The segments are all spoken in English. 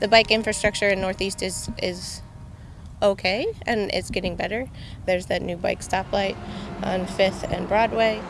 The bike infrastructure in Northeast is, is okay and it's getting better. There's that new bike stoplight on 5th and Broadway.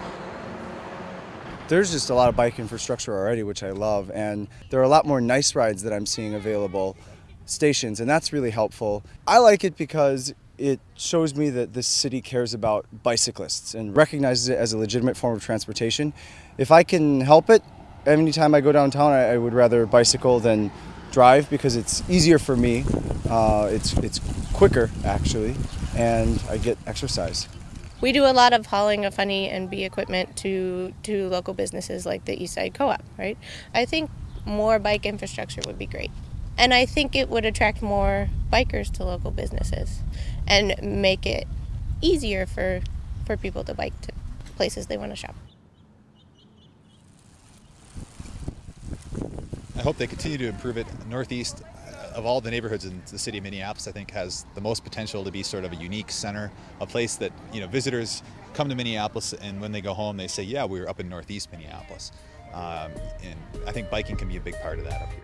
There's just a lot of bike infrastructure already, which I love, and there are a lot more nice rides that I'm seeing available stations, and that's really helpful. I like it because it shows me that this city cares about bicyclists and recognizes it as a legitimate form of transportation. If I can help it, anytime I go downtown, I, I would rather bicycle than drive because it's easier for me. Uh, it's it's quicker actually, and I get exercise. We do a lot of hauling of Funny and B equipment to to local businesses like the Eastside Co-op, right? I think more bike infrastructure would be great. And I think it would attract more bikers to local businesses and make it easier for, for people to bike to places they want to shop. I hope they continue to improve it. Northeast, of all the neighborhoods in the city of Minneapolis, I think has the most potential to be sort of a unique center, a place that you know visitors come to Minneapolis and when they go home they say, yeah, we were up in Northeast Minneapolis. Um, and I think biking can be a big part of that up here.